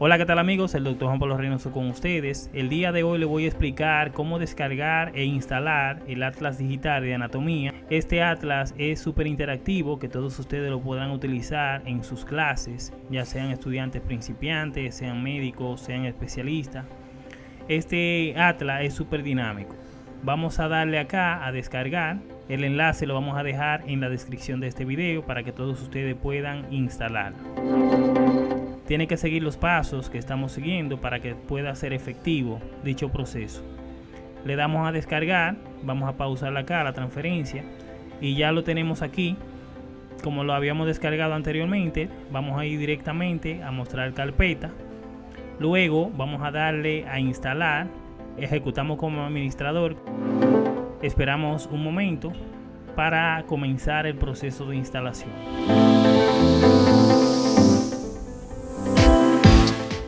Hola, ¿qué tal amigos? El Dr. Juan Pablo Reynoso con ustedes. El día de hoy les voy a explicar cómo descargar e instalar el Atlas Digital de Anatomía. Este Atlas es súper interactivo que todos ustedes lo podrán utilizar en sus clases, ya sean estudiantes principiantes, sean médicos, sean especialistas. Este Atlas es súper dinámico. Vamos a darle acá a descargar. El enlace lo vamos a dejar en la descripción de este video para que todos ustedes puedan instalarlo tiene que seguir los pasos que estamos siguiendo para que pueda ser efectivo dicho proceso. Le damos a descargar, vamos a pausar acá la transferencia y ya lo tenemos aquí. Como lo habíamos descargado anteriormente, vamos a ir directamente a mostrar carpeta. Luego vamos a darle a instalar, ejecutamos como administrador. Esperamos un momento para comenzar el proceso de instalación.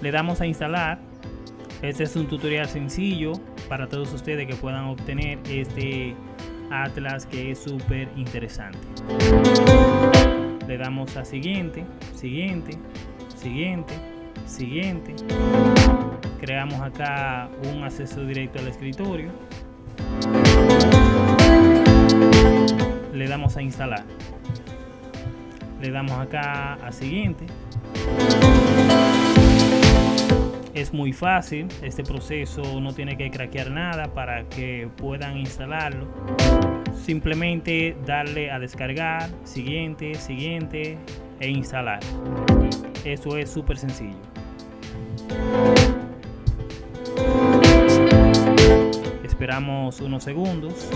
Le damos a instalar. Este es un tutorial sencillo para todos ustedes que puedan obtener este atlas que es súper interesante. Le damos a siguiente siguiente siguiente siguiente. Creamos acá un acceso directo al escritorio. Le damos a instalar. Le damos acá a siguiente es muy fácil, este proceso no tiene que craquear nada para que puedan instalarlo. Simplemente darle a descargar, siguiente, siguiente e instalar. Eso es súper sencillo. Esperamos unos segundos.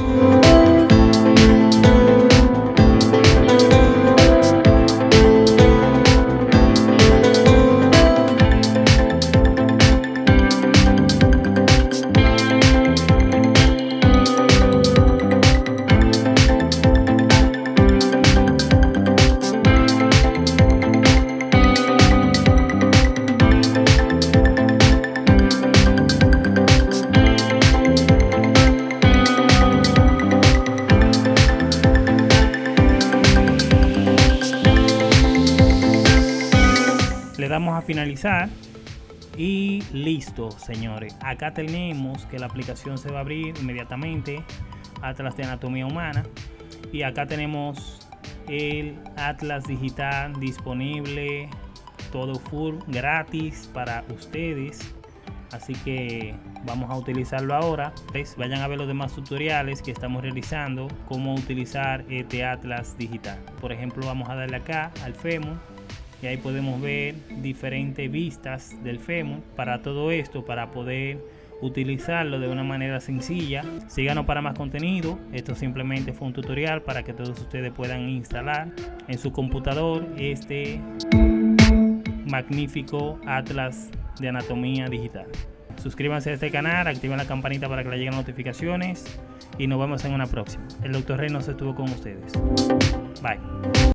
Damos a finalizar. Y listo señores. Acá tenemos que la aplicación se va a abrir inmediatamente Atlas de Anatomía Humana. Y acá tenemos el Atlas digital disponible todo full gratis para ustedes. Así que vamos a utilizarlo ahora. Vayan a ver los demás tutoriales que estamos realizando cómo utilizar este Atlas digital. Por ejemplo vamos a darle acá al FEMUR y ahí podemos ver diferentes vistas del fémur. Para todo esto para poder utilizarlo de una manera sencilla síganos para más contenido. Esto simplemente fue un tutorial para que todos ustedes puedan instalar en su computador este magnífico atlas de anatomía digital. Suscríbanse a este canal activen la campanita para que le lleguen notificaciones y nos vemos en una próxima. El doctor Reynos estuvo con ustedes. Bye